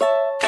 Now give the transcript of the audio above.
you